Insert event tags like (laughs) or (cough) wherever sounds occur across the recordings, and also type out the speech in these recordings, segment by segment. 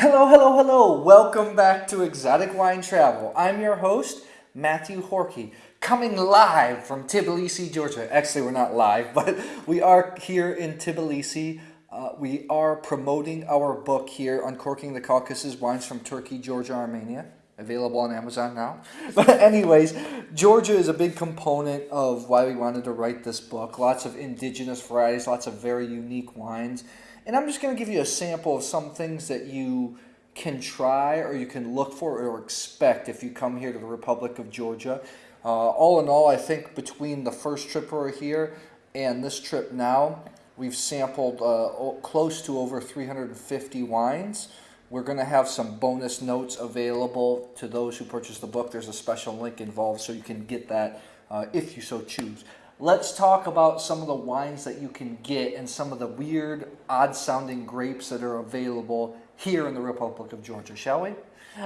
Hello, hello, hello. Welcome back to Exotic Wine Travel. I'm your host, Matthew Horkey, coming live from Tbilisi, Georgia. Actually, we're not live, (laughs) but we are here in Tbilisi. Uh, we are promoting our book here, Uncorking the Caucasus Wines from Turkey, Georgia, Armenia. Available on Amazon now. (laughs) But anyways, Georgia is a big component of why we wanted to write this book. Lots of indigenous varieties, lots of very unique wines. And I'm just going to give you a sample of some things that you can try or you can look for or expect if you come here to the Republic of Georgia. Uh, all in all, I think between the first trip we're here and this trip now, we've sampled uh, close to over 350 wines. We're going to have some bonus notes available to those who purchase the book. There's a special link involved so you can get that uh, if you so choose. Let's talk about some of the wines that you can get and some of the weird, odd sounding grapes that are available here in the Republic of Georgia, shall we?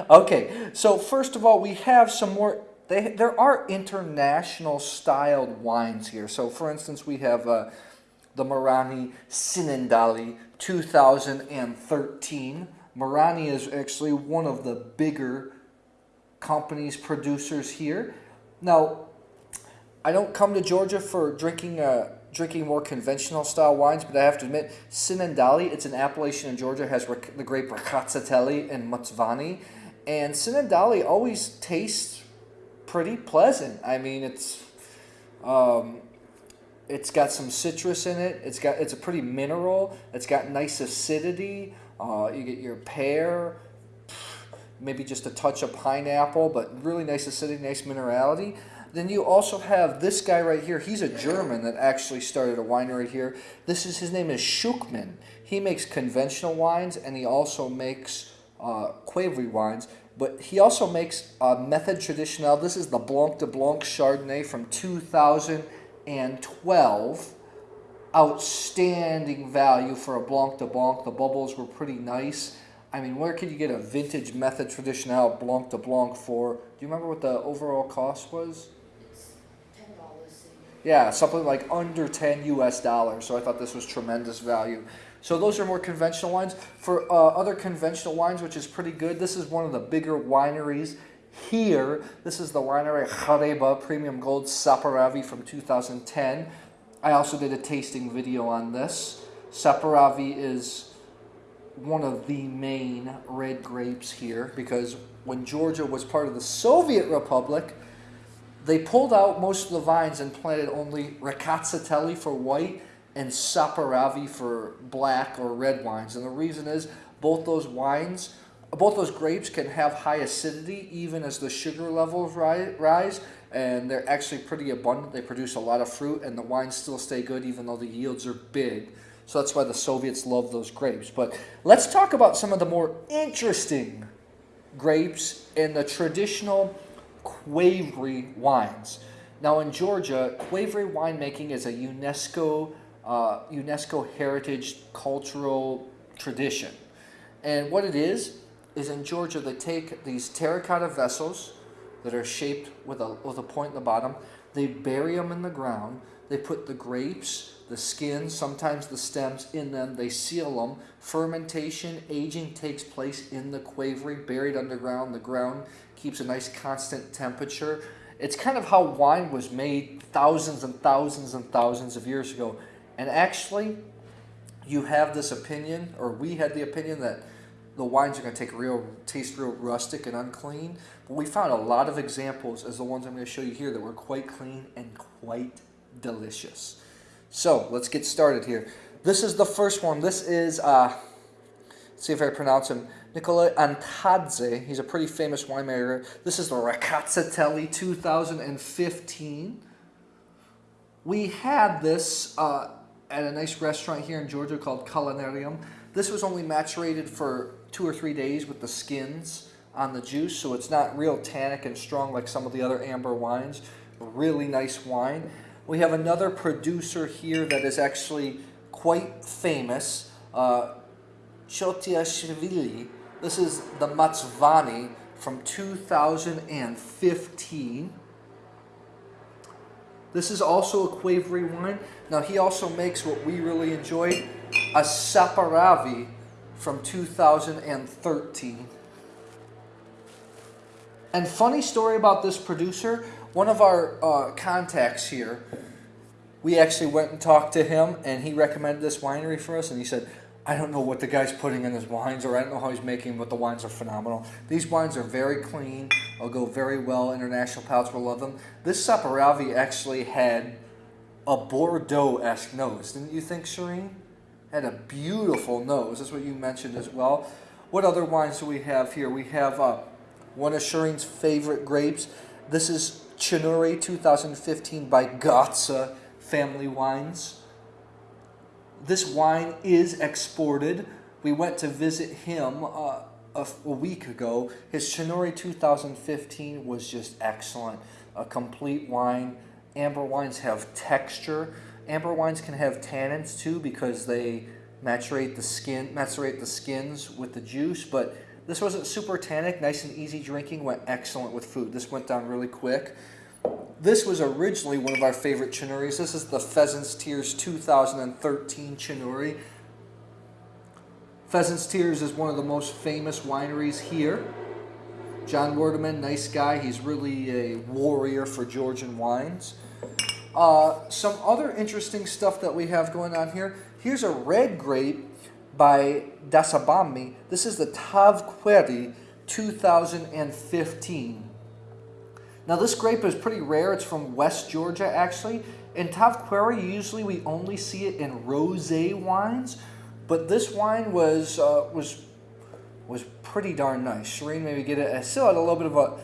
Okay, so first of all, we have some more, they, there are international styled wines here. So for instance, we have uh, the Marani Tsinendali 2013. Marani is actually one of the bigger companies, producers here. Now, I don't come to Georgia for drinking uh, drinking more conventional style wines, but I have to admit, Tsinendali, it's an appellation in Georgia, has the grape Rkatsiteli and Motsvani, and Tsinendali always tastes pretty pleasant. I mean, it's um, it's got some citrus in it. It's got it's a pretty mineral. It's got nice acidity. Uh, you get your pear, maybe just a touch of pineapple, but really nice acidity, nice minerality. Then you also have this guy right here. He's a German that actually started a winery here. This is his name is Schuchmann. He makes conventional wines and he also makes uh, Qvevri wines. But he also makes a Method Traditionnel. This is the Blanc de Blanc Chardonnay from 2012. Outstanding value for a Blanc de Blanc. The bubbles were pretty nice. I mean, where could you get a vintage Method Traditionnel Blanc de Blanc for? Do you remember what the overall cost was? Yeah, something like under 10 US dollars. So I thought this was tremendous value. So those are more conventional wines. For uh, other conventional wines, which is pretty good, this is one of the bigger wineries here. This is the winery Khareba Premium Gold Saperavi from 2010. I also did a tasting video on this. Saperavi is one of the main red grapes here because when Georgia was part of the Soviet Republic, they pulled out most of the vines and planted only Rkatsiteli for white and Saperavi for black or red wines. And the reason is both those wines, both those grapes can have high acidity even as the sugar levels rise. And they're actually pretty abundant. They produce a lot of fruit and the wines still stay good even though the yields are big. So that's why the Soviets love those grapes. But let's talk about some of the more interesting grapes in the traditional Qvevri wines. Now in Georgia, Qvevri winemaking is a UNESCO, uh, UNESCO heritage cultural tradition. And what it is, is in Georgia they take these terracotta vessels that are shaped with a, with a point in the bottom, they bury them in the ground, they put the grapes, the skins, sometimes the stems in them, they seal them. Fermentation, aging takes place in the Qvevri, buried underground. The ground keeps a nice constant temperature. It's kind of how wine was made thousands and thousands and thousands of years ago. And actually, you have this opinion, or we had the opinion that the wines are going to take real taste real rustic and unclean. But we found a lot of examples, as the ones I'm going to show you here, that were quite clean and quite delicious. So let's get started here. This is the first one. This is, uh, see if I pronounce him, Nicola Antadze. He's a pretty famous winemaker. This is the Rkatsiteli 2015. We had this uh, at a nice restaurant here in Georgia called Culinarium. This was only maturated for two or three days with the skins on the juice, so it's not real tannic and strong like some of the other amber wines. Really nice wine. We have another producer here that is actually quite famous, uh, Chotiashvili. This is the Motsvani from 2015. This is also a Qvevri wine. Now he also makes what we really enjoy, a Saperavi from 2013. And funny story about this producer, one of our uh, contacts here, we actually went and talked to him and he recommended this winery for us and he said, I don't know what the guy's putting in his wines or I don't know how he's making but the wines are phenomenal. These wines are very clean. They'll go very well. International palates will love them. This Saperavi actually had a Bordeaux-esque nose. Didn't you think, Shireen? Had a beautiful nose. That's what you mentioned as well. What other wines do we have here? We have uh, one of Shireen's favorite grapes. This is Chinuri 2015 by Gotsa Family Wines. This wine is exported. We went to visit him uh, a, a, week ago. His Chinuri 2015 was just excellent. A complete wine. Amber wines have texture. Amber wines can have tannins too because they the skin, macerate the skins with the juice. But this wasn't super tannic, nice and easy drinking. Went excellent with food. This went down really quick. This was originally one of our favorite Chinuris. This is the Pheasant's Tears 2013 Chinuri. Pheasant's Tears is one of the most famous wineries here. John Wurdeman, nice guy. He's really a warrior for Georgian wines. Uh, some other interesting stuff that we have going on here. Here's a red grape by Dasabami. This is the Tavkveri 2015. Now this grape is pretty rare. It's from West Georgia actually. In Tavkveri, usually we only see it in rosé wines, but this wine was uh, was was pretty darn nice. Shireen maybe get it. It still had a little bit of a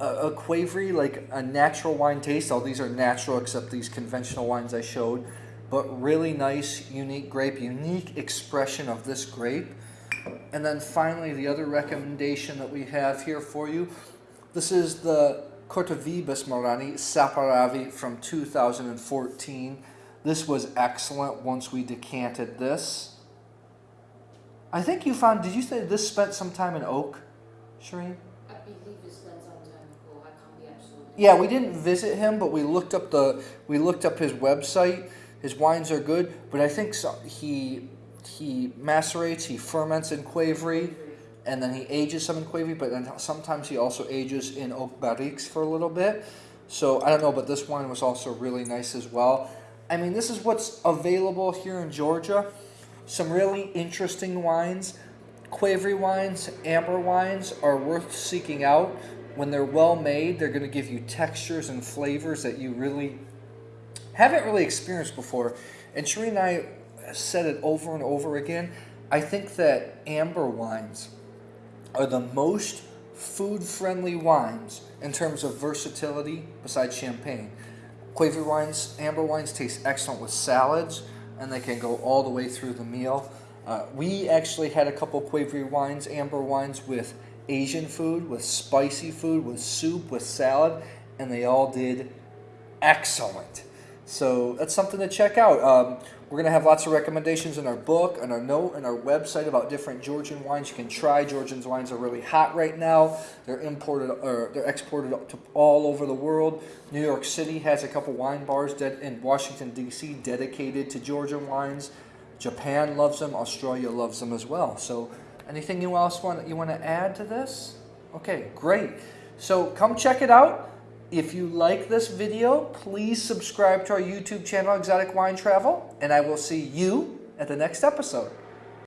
a, a Qvevri, like a natural wine taste. All these are natural except these conventional wines I showed. But really nice, unique grape, unique expression of this grape. And then finally, the other recommendation that we have here for you this is the Kortavebis Marani Saperavi from 2014. This was excellent once we decanted this. I think you found, did you say this spent some time in oak, Shireen? I believe it spent some time in oak. I can't be absolutely. Yeah, we didn't visit him, but we looked up the, we looked up his website. His wines are good, but I think so, he, he macerates, he ferments in Qvevri and then he ages some in Qvevri, but then sometimes he also ages in oak barriques for a little bit. So I don't know, but this wine was also really nice as well. I mean, this is what's available here in Georgia. Some really interesting wines. Qvevri wines, amber wines are worth seeking out. When they're well made, they're going to give you textures and flavors that you really haven't really experienced before. And Shireen and I said it over and over again. I think that amber wines are the most food-friendly wines in terms of versatility besides champagne. Qvevri wines, amber wines taste excellent with salads and they can go all the way through the meal. Uh, we actually had a couple Qvevri wines, amber wines with Asian food, with spicy food, with soup, with salad, and they all did excellent. So that's something to check out. Um, we're going to have lots of recommendations in our book, and our note, and our website about different Georgian wines you can try. Georgian wines are really hot right now. They're imported or they're exported to all over the world. New York City has a couple wine bars in Washington D.C. dedicated to Georgian wines. Japan loves them. Australia loves them as well. So, anything you else want you want to add to this? Okay, great. So come check it out. If you like this video, please subscribe to our YouTube channel, Exotic Wine Travel, and I will see you at the next episode.